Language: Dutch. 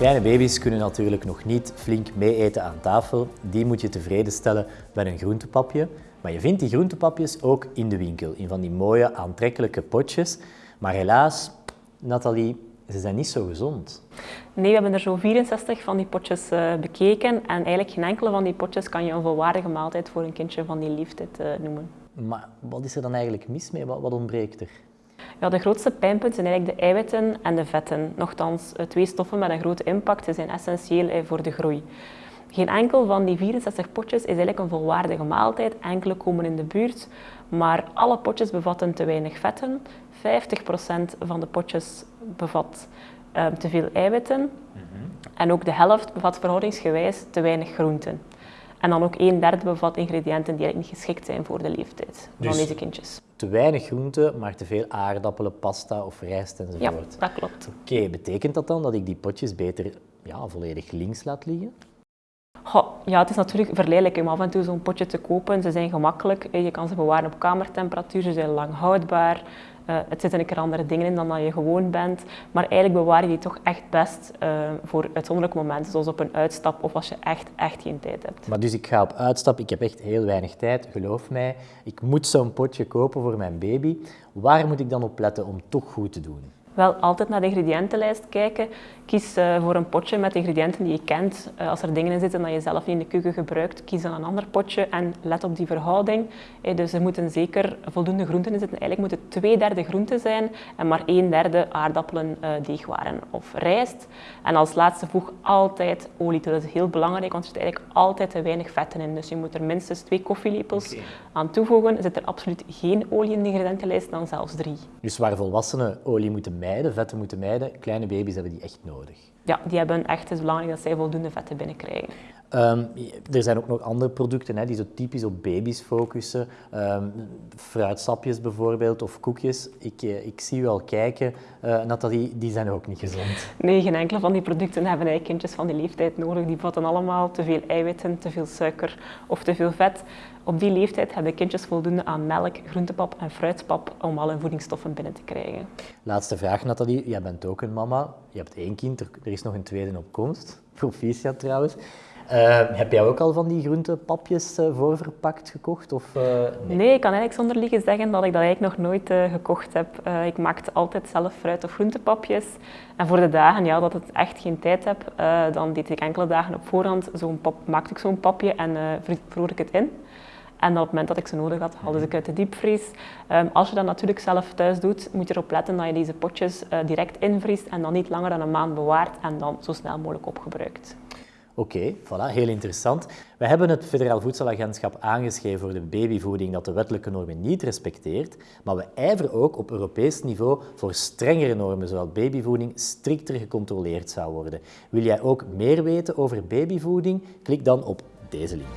Kleine baby's kunnen natuurlijk nog niet flink meeeten aan tafel. Die moet je tevreden stellen met een groentepapje. Maar je vindt die groentepapjes ook in de winkel, in van die mooie aantrekkelijke potjes. Maar helaas, Nathalie, ze zijn niet zo gezond. Nee, we hebben er zo 64 van die potjes uh, bekeken en eigenlijk geen enkele van die potjes kan je een volwaardige maaltijd voor een kindje van die leeftijd uh, noemen. Maar wat is er dan eigenlijk mis mee? Wat, wat ontbreekt er? Ja, de grootste pijnpunten zijn eigenlijk de eiwitten en de vetten. Nochtans, eh, twee stoffen met een grote impact ze zijn essentieel voor de groei. Geen enkel van die 64 potjes is eigenlijk een volwaardige maaltijd. Enkele komen in de buurt, maar alle potjes bevatten te weinig vetten. 50% van de potjes bevat uh, te veel eiwitten. Mhm. En ook de helft bevat verhoudingsgewijs te weinig groenten. En dan ook een derde bevat ingrediënten die eigenlijk niet geschikt zijn voor de leeftijd van dus deze kindjes. Te weinig groenten, maar te veel aardappelen, pasta of rijst enzovoort. Ja, dat klopt. Oké, betekent dat dan dat ik die potjes beter ja, volledig links laat liggen? ja, het is natuurlijk verleidelijk om af en toe zo'n potje te kopen. Ze zijn gemakkelijk, je kan ze bewaren op kamertemperatuur, ze zijn lang houdbaar. Uh, het zitten een keer andere dingen in dan dat je gewoon bent. Maar eigenlijk bewaar je die toch echt best uh, voor uitzonderlijke momenten, zoals op een uitstap of als je echt, echt geen tijd hebt. Maar dus ik ga op uitstap, ik heb echt heel weinig tijd, geloof mij. Ik moet zo'n potje kopen voor mijn baby. Waar moet ik dan op letten om toch goed te doen? Wel altijd naar de ingrediëntenlijst kijken. Kies uh, voor een potje met ingrediënten die je kent. Uh, als er dingen in zitten dat je zelf niet in de keuken gebruikt, kies dan een ander potje en let op die verhouding. Uh, dus er moeten zeker voldoende groenten in zitten. Eigenlijk moeten twee derde groenten zijn en maar een derde aardappelen, deegwaren of rijst. En als laatste voeg altijd olie toe. Dat is heel belangrijk, want er zit eigenlijk altijd te weinig vetten in. Dus je moet er minstens twee koffielepels okay. aan toevoegen. Zit er absoluut geen olie in de ingrediëntenlijst, dan zelfs drie. Dus waar volwassenen olie moeten mijden, vetten moeten mijden, kleine baby's hebben die echt nodig. Ja, die hebben echt, het is belangrijk dat zij voldoende vetten binnenkrijgen. Um, er zijn ook nog andere producten hè, die zo typisch op baby's focussen. Um, fruitsapjes bijvoorbeeld of koekjes. Ik, eh, ik zie u al kijken, uh, Nathalie, die zijn ook niet gezond. Nee, geen enkele van die producten hebben eigenlijk kindjes van die leeftijd nodig. Die bevatten allemaal te veel eiwitten, te veel suiker of te veel vet. Op die leeftijd hebben kindjes voldoende aan melk, groentepap en fruitpap om alle voedingsstoffen binnen te krijgen. Laatste vraag, Nathalie. Jij bent ook een mama. Je hebt één kind, er is nog een tweede op komst. Proficiat trouwens. Uh, heb jij ook al van die groentepapjes uh, voorverpakt gekocht? Of, nee? nee? ik kan eigenlijk zonder liegen zeggen dat ik dat eigenlijk nog nooit gekocht heb. ik maakte altijd zelf fruit- of groentepapjes. En voor de dagen ja, dat ik echt geen tijd heb, dan deed ik enkele dagen op voorhand zo'n pap, maakte ik zo'n papje en vroor ik het in. En op het moment dat ik ze nodig had, haalde ik uit de diepvries. Um, als je dat natuurlijk zelf thuis doet, moet je erop letten dat je deze potjes direct invriest en dan niet langer dan een maand bewaart en dan zo snel mogelijk opgebruikt. Oké, voilà, heel interessant. We hebben het Federaal Voedselagentschap aangeschreven voor de babyvoeding dat de wettelijke normen niet respecteert, maar we ijveren ook op Europees niveau voor strengere normen, zodat babyvoeding strikter gecontroleerd zou worden. Wil jij ook meer weten over babyvoeding? Klik dan op deze link.